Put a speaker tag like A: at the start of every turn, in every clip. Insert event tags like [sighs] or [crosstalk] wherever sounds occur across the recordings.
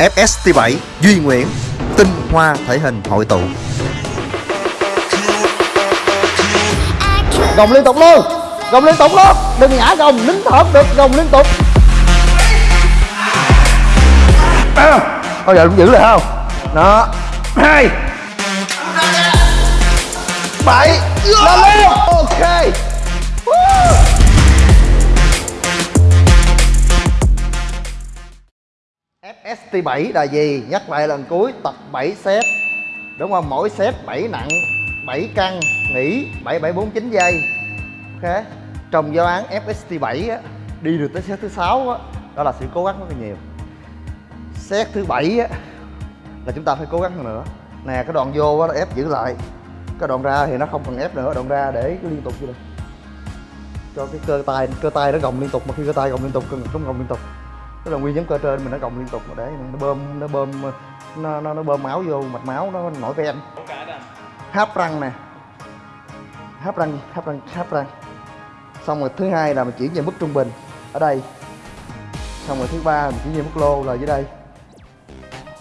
A: FST7 Duy Nguyễn Tinh hoa thể hình hội tụ.
B: Gồng liên tục luôn. Gồng liên tục luôn. Đừng ngã gồng nín thở được gồng liên tục. Thôi giờ cũng giữ được không? Đó. Hai. Bảy. Lên lên ok. Woo. ST7 là gì? Nhắc lại lần cuối tập 7 set Đúng không? Mỗi set 7 nặng 7 cân nghỉ 7749 giây. Ok. Trong giáo án FST7 á, đi được tới set thứ 6 á, đó là sự cố gắng rất là nhiều. Set thứ 7 á, là chúng ta phải cố gắng hơn nữa. Nè cái đoạn vô á, nó ép giữ lại. Cái đoạn ra thì nó không cần ép nữa Đoạn ra để liên tục như này Cho cái cơ tay cơ tay nó gồng liên tục Mà khi cơ tay gồng liên tục cơ ngực nó gồng liên tục. Tức là nguyên nhóm cơ trên mình nó cộng liên tục để nó bơm nó bơm nó nó, nó bơm máu vô mạch máu nó nổi ven. Háp răng nè. Háp răng háp răng háp răng. Xong rồi thứ hai là mình chuyển về mức trung bình. Ở đây. Xong rồi thứ ba mình chuyển về mức lô là dưới đây.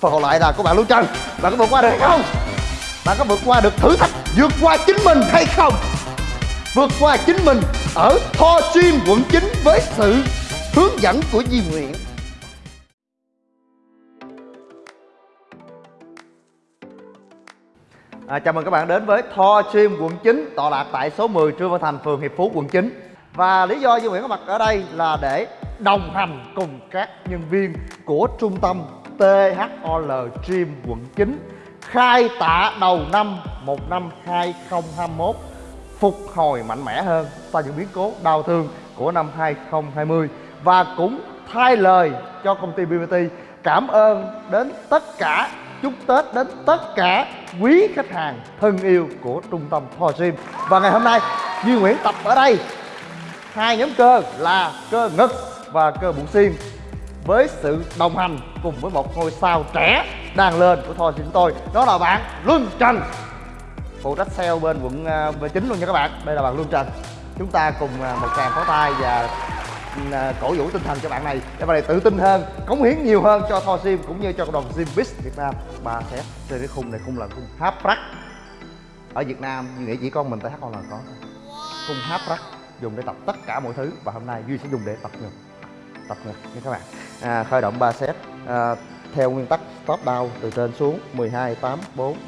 B: Phần còn lại là của bạn Lưu chân bạn có vượt qua được hay không? Bạn có vượt qua được thử thách vượt qua chính mình hay không? Vượt qua chính mình ở Tho Gym quận 9 với sự hướng dẫn của Di Nguyễn. À, chào mừng các bạn đến với Tho Stream quận 9 tọa lạc tại số 10 Trương Văn Thành, phường Hiệp Phú, quận 9 Và lý do Duy Nguyễn có mặt ở đây là để đồng hành cùng các nhân viên của trung tâm THOL Stream quận 9 khai tạ đầu năm một năm 2021 phục hồi mạnh mẽ hơn sau những biến cố đau thương của năm 2020 và cũng thay lời cho công ty BBT cảm ơn đến tất cả chúc Tết đến tất cả quý khách hàng thân yêu của trung tâm Thor Gym và ngày hôm nay Duy Nguyễn tập ở đây. Hai nhóm cơ là cơ ngực và cơ bụng xiêm với sự đồng hành cùng với một ngôi sao trẻ đang lên của Thor Gym chúng tôi đó là bạn Luân Trần. Phụ trách sale bên quận à, uh, 9 luôn nha các bạn. Đây là bạn Luân Trần. Chúng ta cùng à, một tràng pháo tay và Ừ, à, cổ vũ tinh thần cho bạn này. Để bạn này tự tin hơn cống hiến nhiều hơn cho Thor Gym cũng như cho cộng đồng Gym Biz Việt Nam. Ba set trên cái khung này khung là khung háp rắc. Ở Việt Nam như nghĩ chỉ con mình tại HOL là có khung háp rắc dùng để tập tất cả mọi thứ và hôm nay Duy sẽ dùng để tập ngực tập ngực nha các bạn. À, khởi động 3 set à, theo nguyên tắc top down từ trên xuống 12 8 4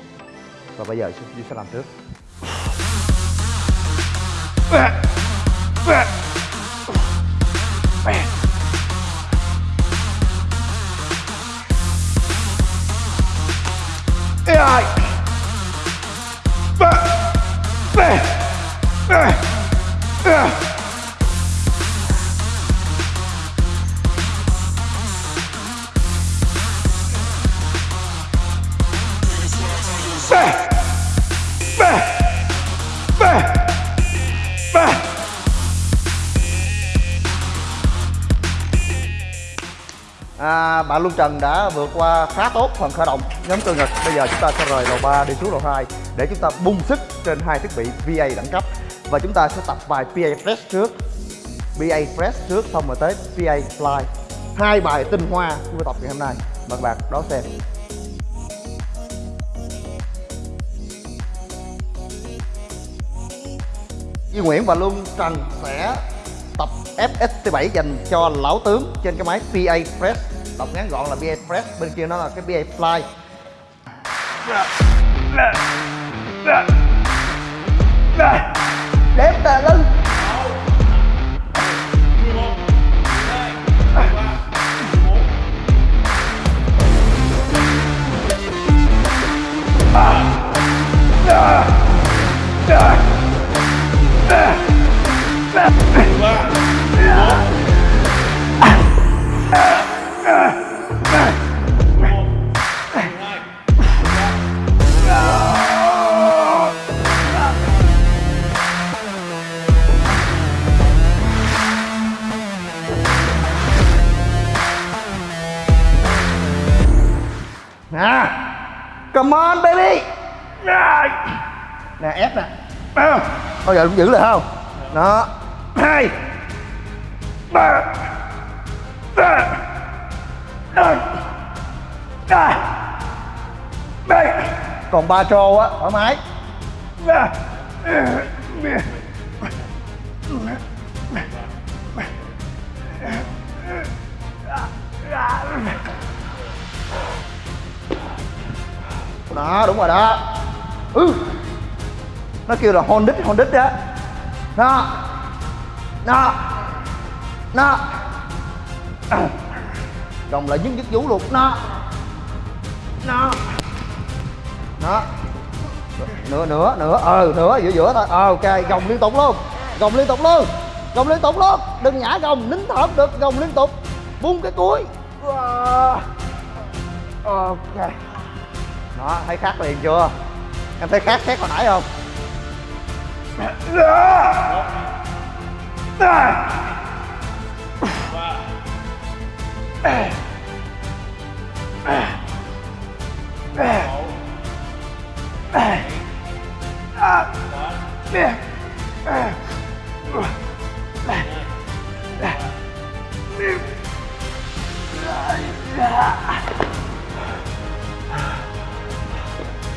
B: và bây giờ Duy sẽ làm trước. À, bạn Luân Trần đã vượt qua khá tốt phần khởi động nhóm cơ ngực. Bây giờ chúng ta sẽ rời lầu 3 đi xuống lầu 2 để chúng ta bung sức trên hai thiết bị VA đẳng cấp. Và chúng ta sẽ tập bài PA press trước. PA press trước xong rồi tới PA Fly. Hai bài tinh hoa chúng ta tập ngày hôm nay. Mời các bạn đón xem. Duy Nguyễn và Luân Trần sẽ FST7 dành cho lão tướng trên cái máy PA Fresh đọc ngắn gọn là PA Fresh bên kia nó là cái PA Fly. Đếm tà lưng. Bao giờ cũng giữ lại không? Đó. Hai. Ba. Ba. Còn ba trô á, thoải mái. Đó, đúng rồi đó. Ừ nó kêu là hôn đích hôn đích đó. Đó. Đó. [coughs] Đó gồng lại dứt dứt vũ luôn. Nó nó nó nữa nữa nữa ờ nữa giữa giữa thôi. Ờ ok. Gồng liên tục luôn. Gồng liên tục luôn. Gồng liên tục luôn. Đừng nhả gồng, nín thở được. Gồng liên tục. Buông cái cuối. Ờ. Ok. Đó, thấy khác liền chưa? Em thấy khác khác hồi nãy không?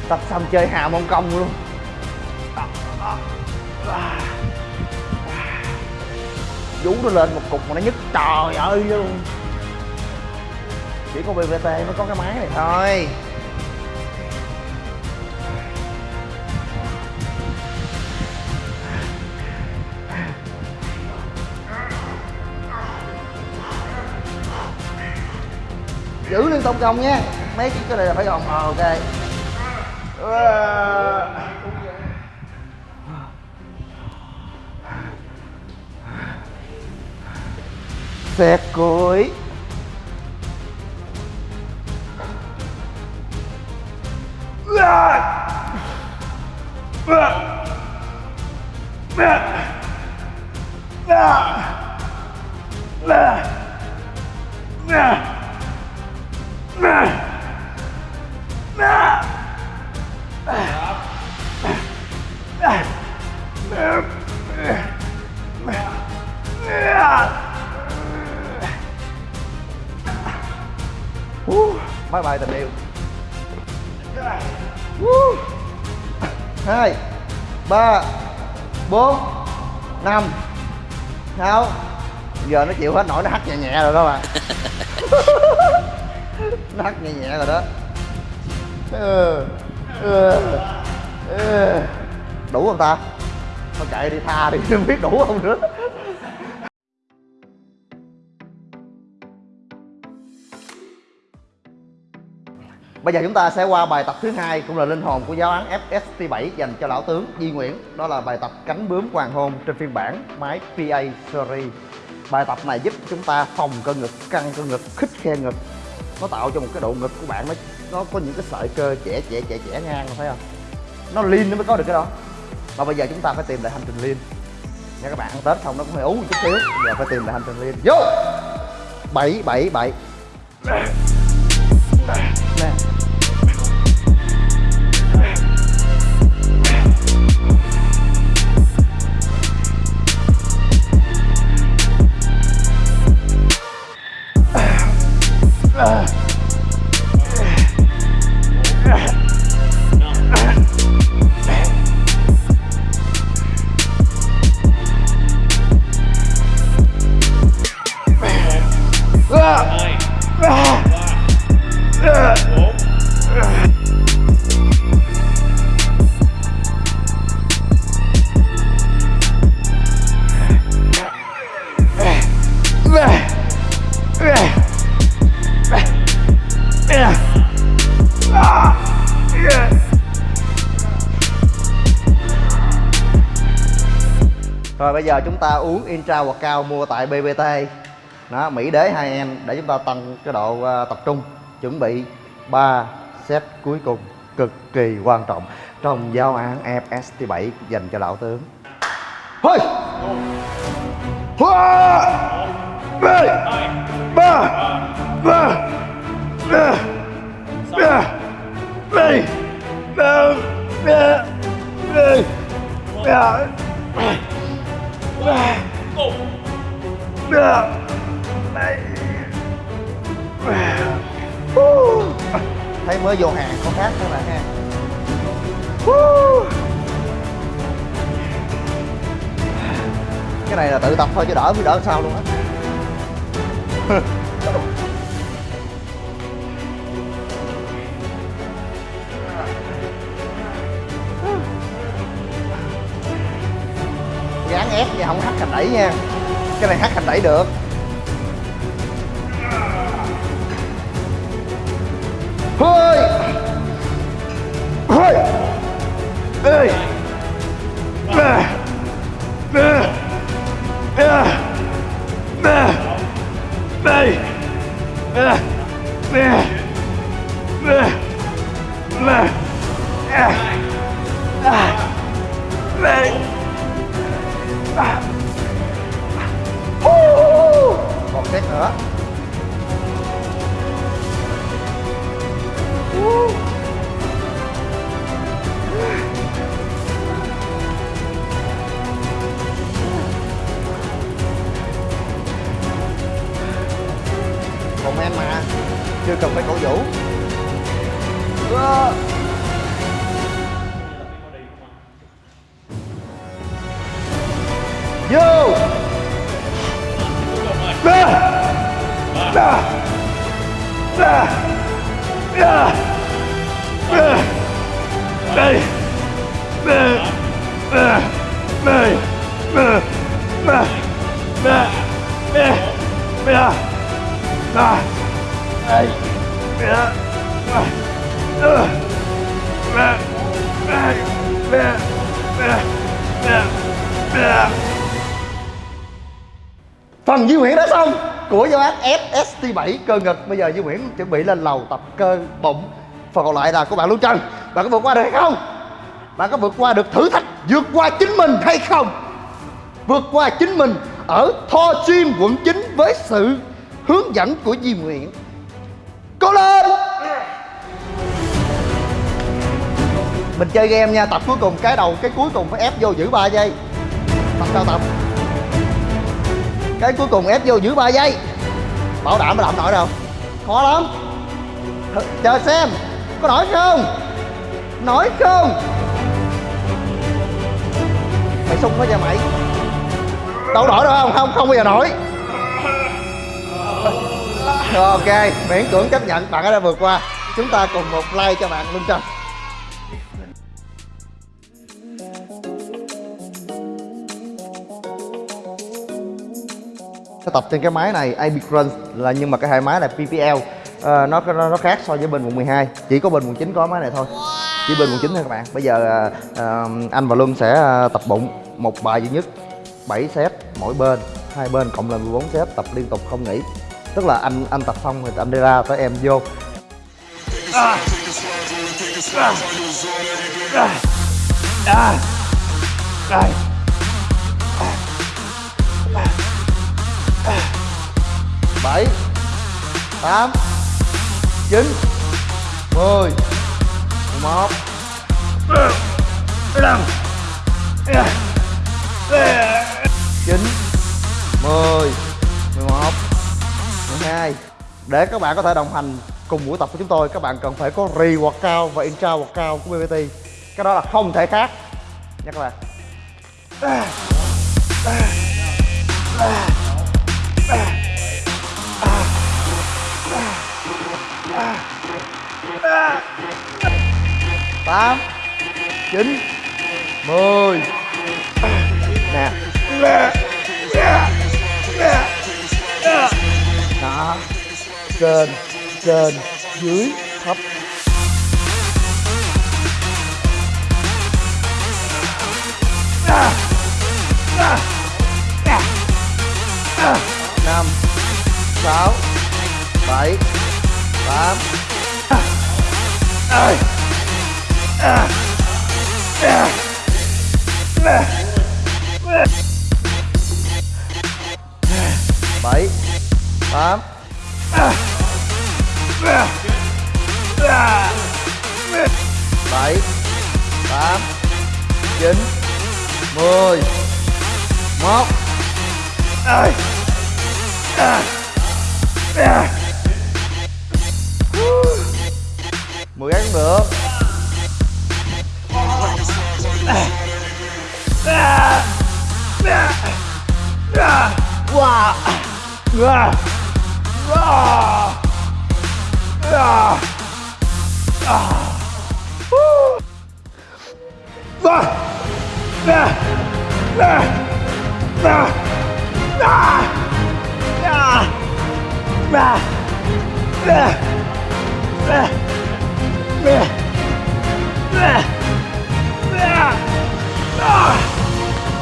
B: Tập xong chơi hà mông công luôn vú nó lên một cục mà nó nhức trời ơi luôn. Chỉ có bvt mới có cái máy này thôi. Giữ liên tục gồng nha. Mấy cái cái này là phải gồng ờ ok. Ờ. Xét cối Yeah! Uh, bye bye tình yêu uh. hai ba bốn năm sáu giờ nó chịu hết nổi nó hắt nhẹ nhẹ rồi đó bạn [laughs] nó hắt nhẹ nhẹ rồi đó ừ. Ừ. Ừ. đủ không ta thôi chạy đi tha đi không [laughs] biết đủ không nữa Bây giờ chúng ta sẽ qua bài tập thứ hai cũng là linh hồn của giáo án FST7 dành cho lão tướng Di Nguyễn. Đó là bài tập cánh bướm hoàng hôn trên phiên bản máy PA Series. Bài tập này giúp chúng ta phòng cơ ngực, căng cơ ngực, khích khe ngực. Nó tạo cho một cái độ ngực của bạn nó nó có những cái sợi cơ trẻ trẻ trẻ trẻ ngang thấy không? Nó lean nó mới có được cái đó. Và bây giờ chúng ta phải tìm lại hành trình lean. Nha các bạn ăn Tết xong nó cũng hơi uống một chút xíu. Giờ phải tìm lại hành trình lean. Vô. 7 7 7. Nè. Giờ chúng ta uống Intra hoặc cao mua tại BBT đó, Mỹ đế 2N để chúng ta tăng cái độ uh, tập trung Chuẩn bị 3 set cuối cùng cực kỳ quan trọng trong giao án FST7 dành cho lão tướng. Thôi Hoa Ba Ba Ba! Ba! Thôi, chứ đỡ mới đỡ sao luôn á. [laughs] Gán ép vậy không hắt hành đẩy nha. Cái này hắt hành đẩy được. Hơi hơi ơi Nè. Còn test nữa. Chưa cần phải cổ vũ Yeah. Phần Duy Nguyễn đã xong. Của giáo án SST7 cơ ngực. Bây giờ Duy Nguyễn chuẩn bị lên lầu tập cơ bụng. Phần còn lại là của bạn Lưu Trần Bạn có vượt qua được hay không? Bạn có vượt qua được thử thách vượt qua chính mình hay không? Vượt qua chính mình ở Tho Gym quận 9 với sự hướng dẫn của Duy Nguyễn. Cố lên! Mình chơi game nha, tập cuối cùng cái đầu cái cuối cùng phải ép vô giữ 3 giây. Tập sao tập Cái cuối cùng ép vô giữ 3 giây. Bảo đảm mà làm nổi đâu? Khó lắm. Th Chờ xem. Có nổi không? Nổi không? Mày sung quá nha mày. Đâu nổi đâu không? Không, không bao giờ nổi ok, miễn cưỡng chấp nhận bạn đã vượt qua. Chúng ta cùng một like cho bạn Lương Trần tập trên cái máy này AB Crunch là nhưng mà cái hai máy là PPL Ờ, nó, nó nó khác so với bên quận 12 chỉ có bên quận 9 có máy này thôi chỉ bên quận 9 thôi các bạn bây giờ à, à, anh và Luân sẽ à, tập bụng một bài duy nhất 7 set mỗi bên hai bên cộng là 14 set tập liên tục không nghỉ tức là anh anh tập xong thì anh đi ra tới em vô à. À. À. À. bảy, tám, chín, mười, một một chín, mười mười một, mười hai. Để các bạn có thể đồng hành cùng buổi tập của chúng tôi, các bạn cần phải có re cao và intra cao của BBT cái đó là không thể khác. Nhắc các bạn chín. Mười. Nè. Đó. Trên trên dưới thấp. Bảy tám. Bảy tám chín mười. Một. Ơi 10 cái được. Ah!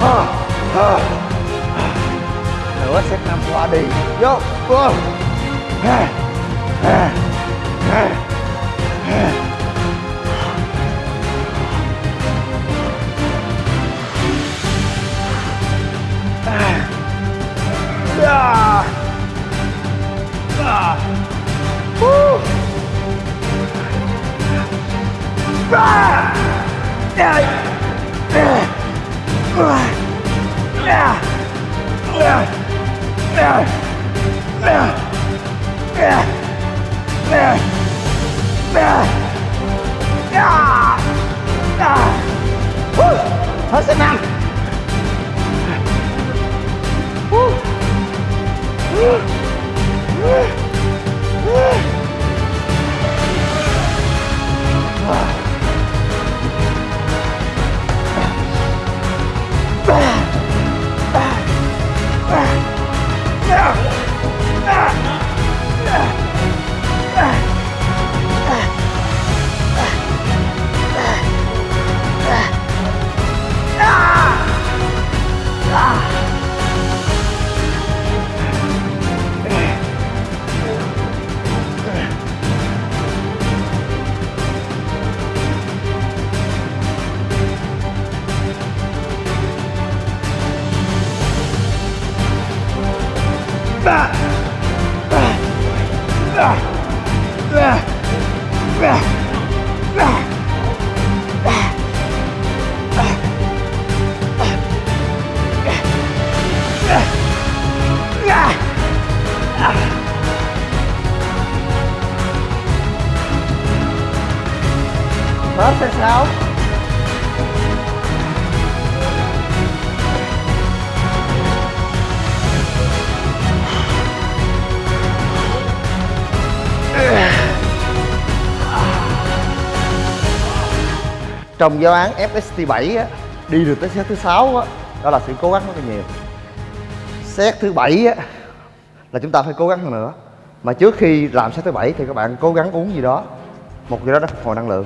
B: Wow wow Nữa set năm qua đi Vô Vô Hết sức năng Ah! 6 xe 6 trong giáo án FST7 á, đi được tới set thứ sáu á, đó là sự cố gắng rất là nhiều. Set thứ bảy á, là chúng ta phải cố gắng hơn nữa. Mà trước khi làm set thứ bảy thì các bạn cố gắng uống gì đó một cái đó nó phục hồi năng lượng.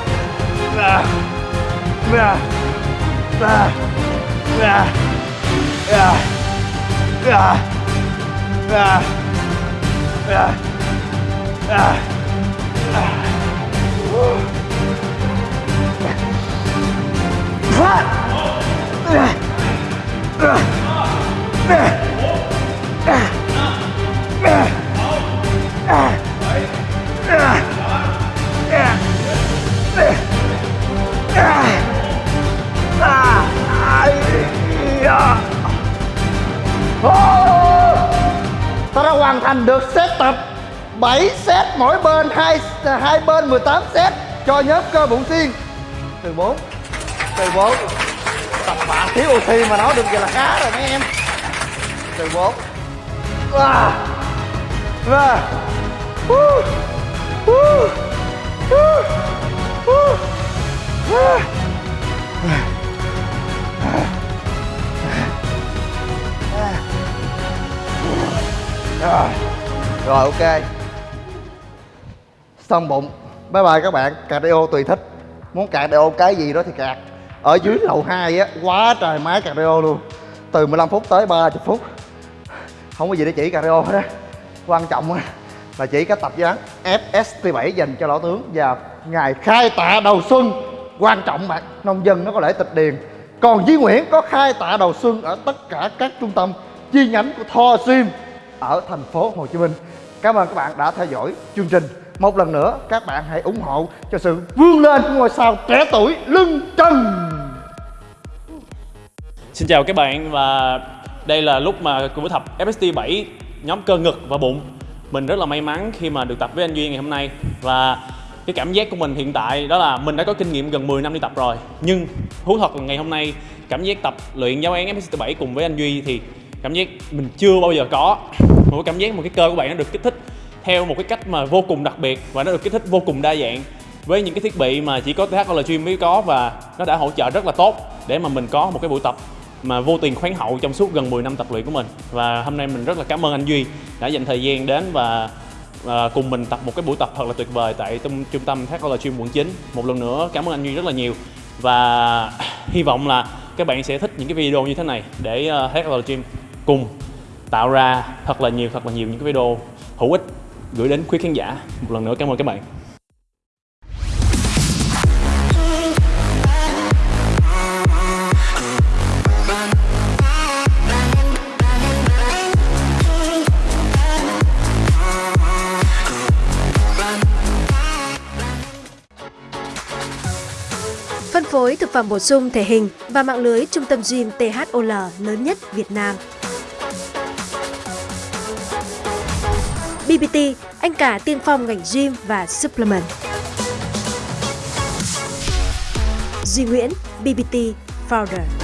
B: đã 18 set cho nhóm cơ bụng tiên từ 4 từ 4 tập bạn thiếu oxy mà nói được vậy là khá rồi mấy em từ 4 à. và Woo. Woo. Woo. Woo. Ah. Rồi, rồi ok Xong bụng Bye bye các bạn. Cardio tùy thích. Muốn cardio cái gì đó thì cạt Ở dưới lầu 2 á, Quá trời máy cardio luôn. Từ 15 phút tới 30 phút. Không có gì để chỉ cardio hết á. Quan trọng á là chỉ cái tập dáng FST7 dành cho lão tướng và ngày khai tạ đầu xuân. Quan trọng bạn, nông dân nó có lễ tịch điền. Còn Duy Nguyễn có khai tạ đầu xuân ở tất cả các trung tâm chi nhánh của Thor Sim ở thành phố Hồ Chí Minh. Cảm ơn các bạn đã theo dõi chương trình. Một lần nữa, các bạn hãy ủng hộ cho sự vươn lên của ngôi sao trẻ tuổi lưng trần.
C: Xin chào các bạn và đây là lúc mà cùng tập FST 7 nhóm cơ ngực và bụng. Mình rất là may mắn khi mà được tập với anh Duy ngày hôm nay. Và cái cảm giác của mình hiện tại đó là mình đã có kinh nghiệm gần 10 năm đi tập rồi. Nhưng thú thật là ngày hôm nay, cảm giác tập luyện giáo án FST 7 cùng với anh Duy thì cảm giác mình chưa bao giờ có mỗi cảm giác một cái cơ của bạn nó được kích thích theo một cái cách mà vô cùng đặc biệt và nó được kích thích vô cùng đa dạng với những cái thiết bị mà chỉ có THL Gym mới có và nó đã hỗ trợ rất là tốt để mà mình có một cái buổi tập mà vô tiền khoáng hậu trong suốt gần 10 năm tập luyện của mình. Và hôm nay mình rất là cảm ơn anh Duy đã dành thời gian đến và, à, cùng mình tập một cái buổi tập thật là tuyệt vời tại trung, trung tâm TH College Gym quận 9 một lần nữa cảm ơn anh Duy rất là nhiều và [sighs] hy vọng là các bạn sẽ thích những cái video như thế này để uh, TH College Gym cùng tạo ra thật là nhiều, thật là nhiều những cái video hữu ích gửi đến quý khán giả một lần nữa cảm ơn các bạn
D: Phân phối thực phẩm bổ sung thể hình và mạng lưới trung tâm gym THOL lớn nhất Việt Nam. BBT, anh cả tiên phong ngành gym và supplement. Duy Nguyễn, BBT Founder.